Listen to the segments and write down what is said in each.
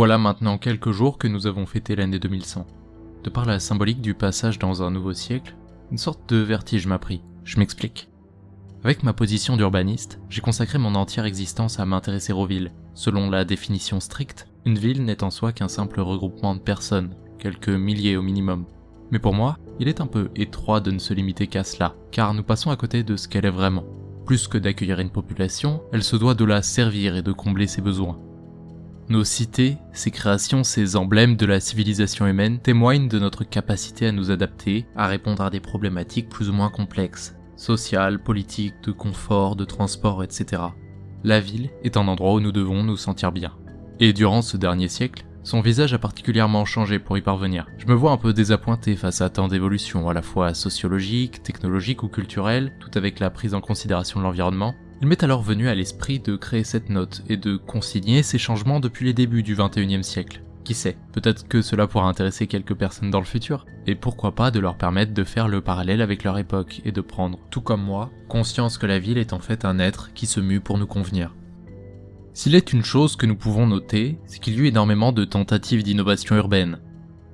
Voilà maintenant quelques jours que nous avons fêté l'année 2100. De par la symbolique du passage dans un nouveau siècle, une sorte de vertige m'a pris. Je m'explique. Avec ma position d'urbaniste, j'ai consacré mon entière existence à m'intéresser aux villes. Selon la définition stricte, une ville n'est en soi qu'un simple regroupement de personnes, quelques milliers au minimum. Mais pour moi, il est un peu étroit de ne se limiter qu'à cela, car nous passons à côté de ce qu'elle est vraiment. Plus que d'accueillir une population, elle se doit de la servir et de combler ses besoins. Nos cités, ces créations, ces emblèmes de la civilisation humaine témoignent de notre capacité à nous adapter, à répondre à des problématiques plus ou moins complexes, sociales, politiques, de confort, de transport, etc. La ville est un endroit où nous devons nous sentir bien. Et durant ce dernier siècle, son visage a particulièrement changé pour y parvenir. Je me vois un peu désappointé face à tant d'évolutions, à la fois sociologiques, technologiques ou culturelles, tout avec la prise en considération de l'environnement. Il m'est alors venu à l'esprit de créer cette note et de consigner ces changements depuis les débuts du 21e siècle. Qui sait, peut-être que cela pourra intéresser quelques personnes dans le futur, et pourquoi pas de leur permettre de faire le parallèle avec leur époque et de prendre, tout comme moi, conscience que la ville est en fait un être qui se mue pour nous convenir. S'il est une chose que nous pouvons noter, c'est qu'il y a eu énormément de tentatives d'innovation urbaine.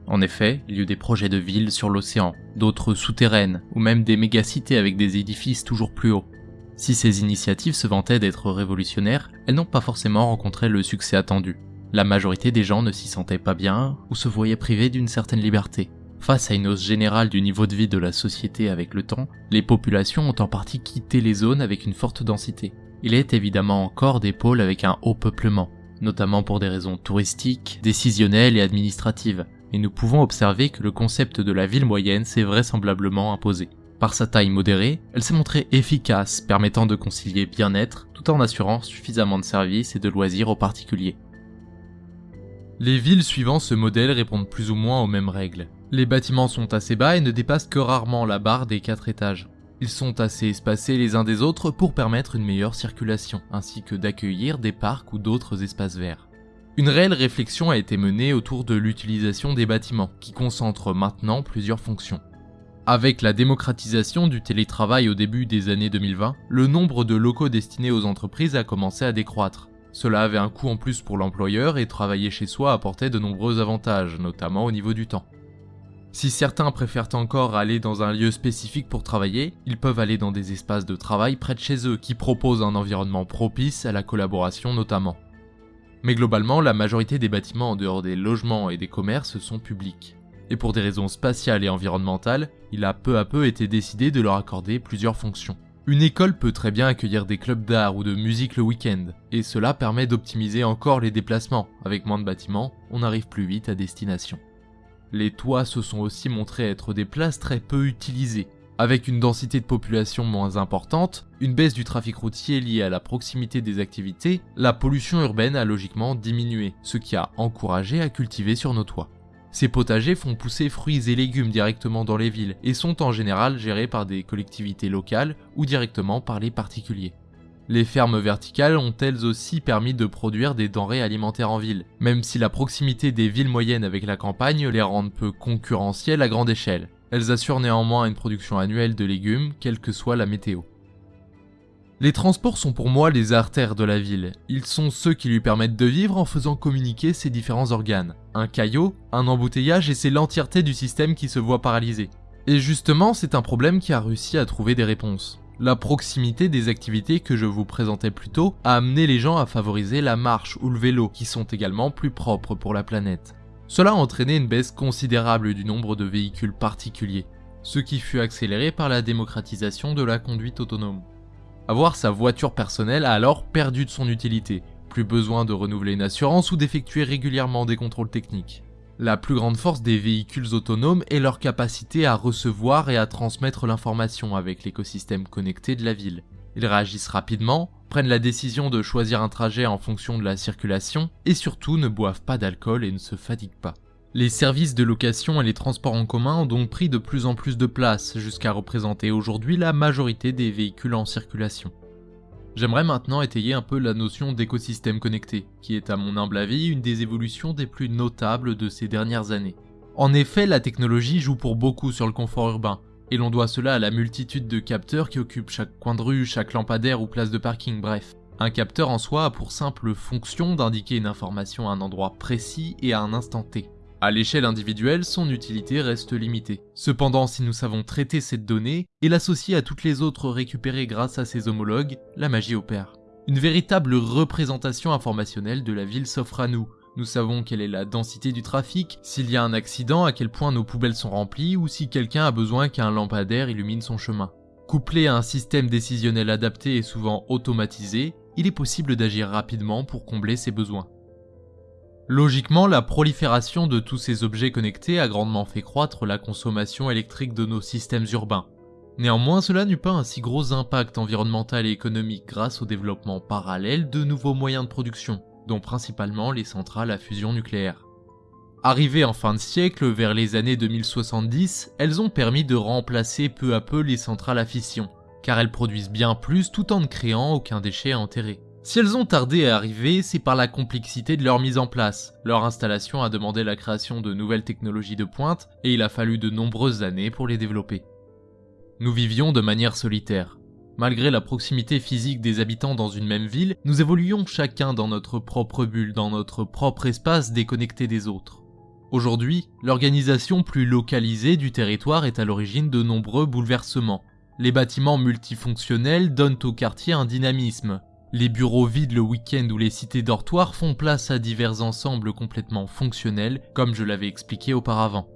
En effet, il y a eu des projets de villes sur l'océan, d'autres souterraines, ou même des mégacités avec des édifices toujours plus hauts. Si ces initiatives se vantaient d'être révolutionnaires, elles n'ont pas forcément rencontré le succès attendu. La majorité des gens ne s'y sentaient pas bien ou se voyaient privés d'une certaine liberté. Face à une hausse générale du niveau de vie de la société avec le temps, les populations ont en partie quitté les zones avec une forte densité. Il est évidemment encore des pôles avec un haut peuplement, notamment pour des raisons touristiques, décisionnelles et administratives, et nous pouvons observer que le concept de la ville moyenne s'est vraisemblablement imposé. Par sa taille modérée, elle s'est montrée efficace, permettant de concilier bien-être tout en assurant suffisamment de services et de loisirs aux particuliers. Les villes suivant ce modèle répondent plus ou moins aux mêmes règles. Les bâtiments sont assez bas et ne dépassent que rarement la barre des 4 étages. Ils sont assez espacés les uns des autres pour permettre une meilleure circulation, ainsi que d'accueillir des parcs ou d'autres espaces verts. Une réelle réflexion a été menée autour de l'utilisation des bâtiments, qui concentrent maintenant plusieurs fonctions. Avec la démocratisation du télétravail au début des années 2020, le nombre de locaux destinés aux entreprises a commencé à décroître. Cela avait un coût en plus pour l'employeur et travailler chez soi apportait de nombreux avantages, notamment au niveau du temps. Si certains préfèrent encore aller dans un lieu spécifique pour travailler, ils peuvent aller dans des espaces de travail près de chez eux qui proposent un environnement propice à la collaboration notamment. Mais globalement, la majorité des bâtiments en dehors des logements et des commerces sont publics. Et pour des raisons spatiales et environnementales, il a peu à peu été décidé de leur accorder plusieurs fonctions. Une école peut très bien accueillir des clubs d'art ou de musique le week-end, et cela permet d'optimiser encore les déplacements. Avec moins de bâtiments, on arrive plus vite à destination. Les toits se sont aussi montrés être des places très peu utilisées. Avec une densité de population moins importante, une baisse du trafic routier liée à la proximité des activités, la pollution urbaine a logiquement diminué, ce qui a encouragé à cultiver sur nos toits. Ces potagers font pousser fruits et légumes directement dans les villes et sont en général gérés par des collectivités locales ou directement par les particuliers. Les fermes verticales ont elles aussi permis de produire des denrées alimentaires en ville, même si la proximité des villes moyennes avec la campagne les rend peu concurrentielles à grande échelle. Elles assurent néanmoins une production annuelle de légumes, quelle que soit la météo. Les transports sont pour moi les artères de la ville. Ils sont ceux qui lui permettent de vivre en faisant communiquer ses différents organes. Un caillot, un embouteillage et c'est l'entièreté du système qui se voit paralysé. Et justement, c'est un problème qui a réussi à trouver des réponses. La proximité des activités que je vous présentais plus tôt a amené les gens à favoriser la marche ou le vélo, qui sont également plus propres pour la planète. Cela a entraîné une baisse considérable du nombre de véhicules particuliers, ce qui fut accéléré par la démocratisation de la conduite autonome. Avoir sa voiture personnelle a alors perdu de son utilité, plus besoin de renouveler une assurance ou d'effectuer régulièrement des contrôles techniques. La plus grande force des véhicules autonomes est leur capacité à recevoir et à transmettre l'information avec l'écosystème connecté de la ville. Ils réagissent rapidement, prennent la décision de choisir un trajet en fonction de la circulation, et surtout ne boivent pas d'alcool et ne se fatiguent pas. Les services de location et les transports en commun ont donc pris de plus en plus de place, jusqu'à représenter aujourd'hui la majorité des véhicules en circulation. J'aimerais maintenant étayer un peu la notion d'écosystème connecté, qui est à mon humble avis une des évolutions des plus notables de ces dernières années. En effet, la technologie joue pour beaucoup sur le confort urbain, et l'on doit cela à la multitude de capteurs qui occupent chaque coin de rue, chaque lampadaire ou place de parking, bref. Un capteur en soi a pour simple fonction d'indiquer une information à un endroit précis et à un instant T. À l'échelle individuelle, son utilité reste limitée. Cependant, si nous savons traiter cette donnée et l'associer à toutes les autres récupérées grâce à ses homologues, la magie opère. Une véritable représentation informationnelle de la ville s'offre à nous. Nous savons quelle est la densité du trafic, s'il y a un accident, à quel point nos poubelles sont remplies ou si quelqu'un a besoin qu'un lampadaire illumine son chemin. Couplé à un système décisionnel adapté et souvent automatisé, il est possible d'agir rapidement pour combler ses besoins. Logiquement, la prolifération de tous ces objets connectés a grandement fait croître la consommation électrique de nos systèmes urbains. Néanmoins, cela n'eut pas un si gros impact environnemental et économique grâce au développement parallèle de nouveaux moyens de production, dont principalement les centrales à fusion nucléaire. Arrivées en fin de siècle, vers les années 2070, elles ont permis de remplacer peu à peu les centrales à fission, car elles produisent bien plus tout en ne créant aucun déchet enterré. Si elles ont tardé à arriver, c'est par la complexité de leur mise en place. Leur installation a demandé la création de nouvelles technologies de pointe, et il a fallu de nombreuses années pour les développer. Nous vivions de manière solitaire. Malgré la proximité physique des habitants dans une même ville, nous évoluions chacun dans notre propre bulle, dans notre propre espace déconnecté des autres. Aujourd'hui, l'organisation plus localisée du territoire est à l'origine de nombreux bouleversements. Les bâtiments multifonctionnels donnent au quartier un dynamisme, les bureaux vides le week-end ou les cités dortoirs font place à divers ensembles complètement fonctionnels, comme je l'avais expliqué auparavant.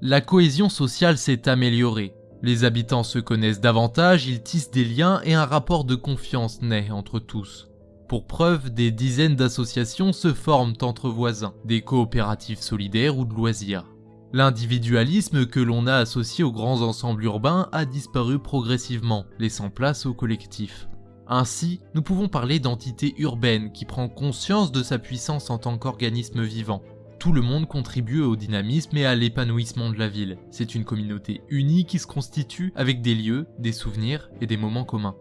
La cohésion sociale s'est améliorée. Les habitants se connaissent davantage, ils tissent des liens et un rapport de confiance naît entre tous. Pour preuve, des dizaines d'associations se forment entre voisins, des coopératives solidaires ou de loisirs. L'individualisme que l'on a associé aux grands ensembles urbains a disparu progressivement, laissant place au collectif. Ainsi, nous pouvons parler d'entité urbaine qui prend conscience de sa puissance en tant qu'organisme vivant. Tout le monde contribue au dynamisme et à l'épanouissement de la ville. C'est une communauté unie qui se constitue avec des lieux, des souvenirs et des moments communs.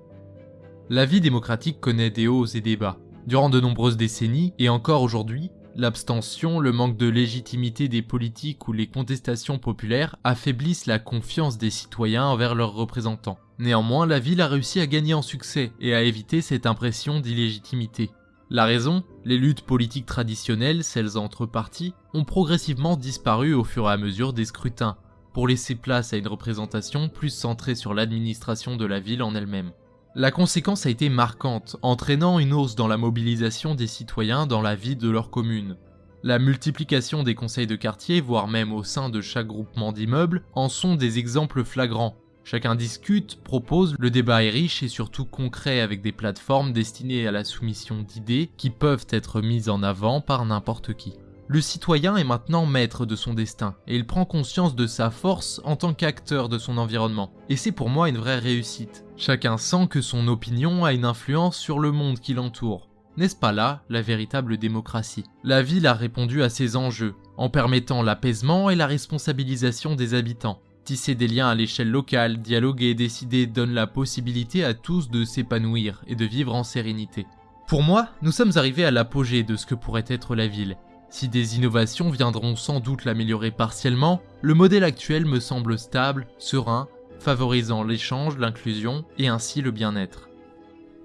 La vie démocratique connaît des hauts et des bas. Durant de nombreuses décennies, et encore aujourd'hui, l'abstention, le manque de légitimité des politiques ou les contestations populaires affaiblissent la confiance des citoyens envers leurs représentants. Néanmoins, la ville a réussi à gagner en succès et à éviter cette impression d'illégitimité. La raison? Les luttes politiques traditionnelles, celles entre partis, ont progressivement disparu au fur et à mesure des scrutins, pour laisser place à une représentation plus centrée sur l'administration de la ville en elle-même. La conséquence a été marquante, entraînant une hausse dans la mobilisation des citoyens dans la vie de leur commune. La multiplication des conseils de quartier, voire même au sein de chaque groupement d'immeubles, en sont des exemples flagrants, Chacun discute, propose, le débat est riche et surtout concret avec des plateformes destinées à la soumission d'idées qui peuvent être mises en avant par n'importe qui. Le citoyen est maintenant maître de son destin et il prend conscience de sa force en tant qu'acteur de son environnement. Et c'est pour moi une vraie réussite. Chacun sent que son opinion a une influence sur le monde qui l'entoure. N'est-ce pas là la véritable démocratie? La ville a répondu à ces enjeux, en permettant l'apaisement et la responsabilisation des habitants, Tisser des liens à l'échelle locale, dialoguer décider donne la possibilité à tous de s'épanouir et de vivre en sérénité. Pour moi, nous sommes arrivés à l'apogée de ce que pourrait être la ville. Si des innovations viendront sans doute l'améliorer partiellement, le modèle actuel me semble stable, serein, favorisant l'échange, l'inclusion et ainsi le bien-être.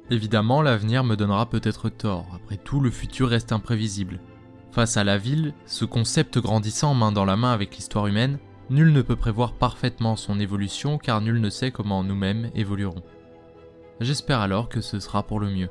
Évidemment, l'avenir me donnera peut-être tort, après tout le futur reste imprévisible. Face à la ville, ce concept grandissant main dans la main avec l'histoire humaine, Nul ne peut prévoir parfaitement son évolution car nul ne sait comment nous-mêmes évoluerons. J'espère alors que ce sera pour le mieux.